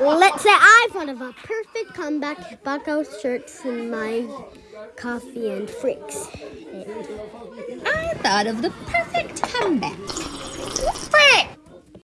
Let's say I thought of a perfect comeback. Bucko shirts and my coffee and freaks. I thought of the perfect.